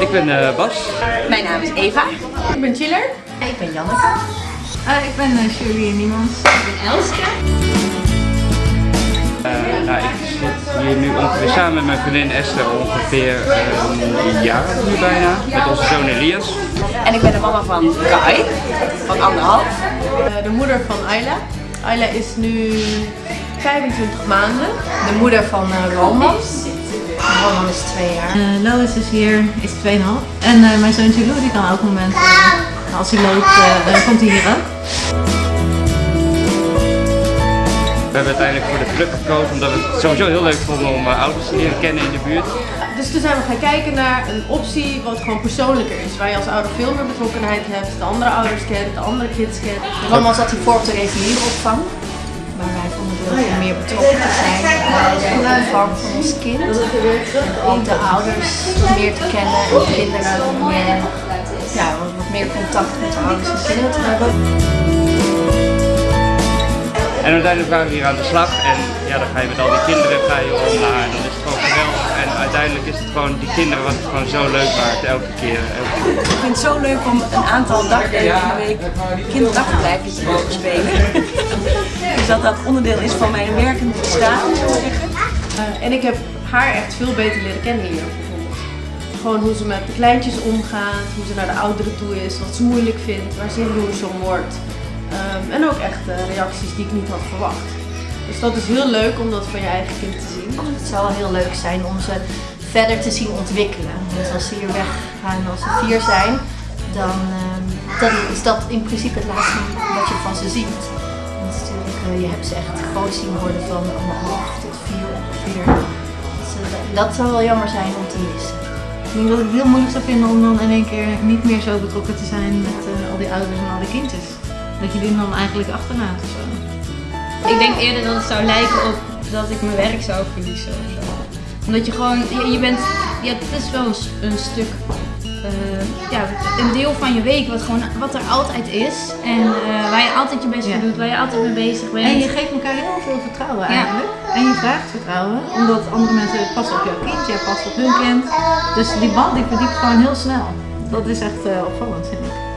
Ik ben uh, Bas. Mijn naam is Eva. Ik ben Chiller. Ik ben Janneke. Uh, ik ben uh, Shirley Niemans. Ik ben Elske. Uh, nou, ik zit hier nu ongeveer samen met mijn vriendin Esther ongeveer een jaar nu bijna. Met onze zoon Elias. En ik ben de mama van Kai, van anderhalf. de moeder van Ayla. Ayla is nu 25 maanden. De moeder van Roman. Roman is 2 jaar. Uh, Lois is hier, is 2,5. En uh, mijn zoontje Lou die kan elk moment, uh, als hij loopt, dan komt hij hier ook. We hebben uiteindelijk voor de club gekozen omdat we het sowieso heel leuk vonden om ouders te leren kennen in de buurt. Dus toen zijn we gaan kijken naar een optie wat gewoon persoonlijker is. Waar je als ouder veel meer betrokkenheid hebt, de andere ouders kent, de andere kids kent. Roman zat hiervoor op de reguliere opvang. Maar wij vonden het leuk om meer betrokken te zijn bij de opvang van ons kind. Ook de ouders meer te kennen en de kinderen meer, ja, wat meer contact met de ouders en kinderen te hebben. En uiteindelijk waren we hier aan de slag en ja, dan ga je met al die kinderen ga je om naar en dan is het gewoon geweldig. Uiteindelijk is het gewoon die kinderen wat het gewoon zo leuk maakt elke keer. Elke keer. Ik vind het zo leuk om een aantal dagen in de week kinderdagverblijfjes te spelen. dus dat dat onderdeel is van mijn werkend bestaan. Uh, en ik heb haar echt veel beter leren kennen hier. Gewoon hoe ze met de kleintjes omgaat, hoe ze naar de ouderen toe is, wat ze moeilijk vindt, waar ze jaloers om wordt. Um, en ook echt uh, reacties die ik niet had verwacht. Dus dat is heel leuk om dat van je eigen kind te zien. Het zou wel heel leuk zijn om ze verder te zien ontwikkelen. Dus als ze hier weggaan als ze vier zijn, dan, uh, dan is dat in principe het laatste wat je van ze ziet. Want natuurlijk, uh, je hebt ze echt groot zien worden van anderhalf tot vier ongeveer. Dus, dat zou wel jammer zijn om te missen. Ik denk dat ik het heel moeilijk zou vinden om dan in één keer niet meer zo betrokken te zijn met al die ouders en al die kindjes. Dat je die dan eigenlijk achterlaat of zo. Ik denk eerder dat het zou lijken op dat ik mijn werk zou verliezen of zo. Omdat je gewoon, je, je bent, ja, het is wel een, een stuk, uh, ja, een deel van je week wat, gewoon, wat er altijd is. En uh, waar je altijd je best voor ja. doet, waar je altijd mee bezig bent. En je geeft elkaar heel veel vertrouwen eigenlijk. Ja. En je vraagt vertrouwen, omdat andere mensen passen op jouw kind, jij past op hun kind. Dus die band die verdiept gewoon heel snel. Dat is echt uh, opvallend vind ik.